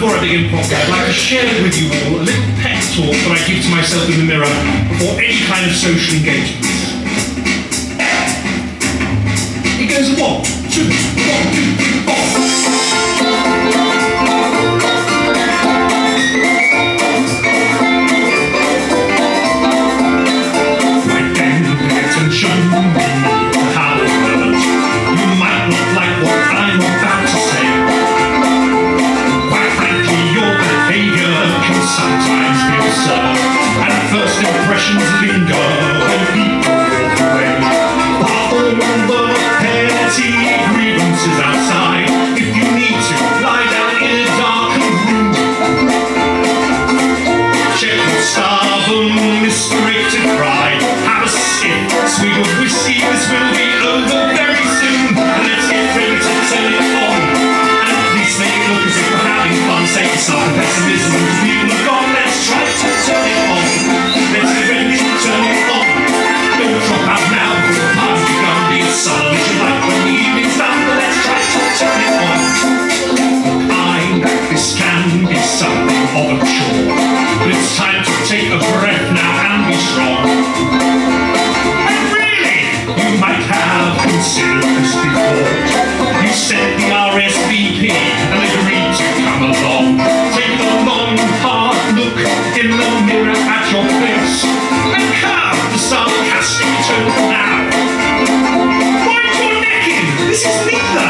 comedy improv, I'd like to share with you all a little pep talk that I give to myself in the mirror before any kind of social engagement. It goes one, two, one, two, Impressions linger when people walk away. Bother the petty grievances outside. If you need to, lie down in a darkened room. Check your stubborn, misdirected pride. Have a sip, sweet of whiskey. This can be something of a chore. It's time to take a breath now and be strong. And really, you might have considered this before. You sent the RSVP and agreed to come along. Take a long, hard look in the mirror at your face and curb the sarcastic tone now. Wind your neck in. This is neither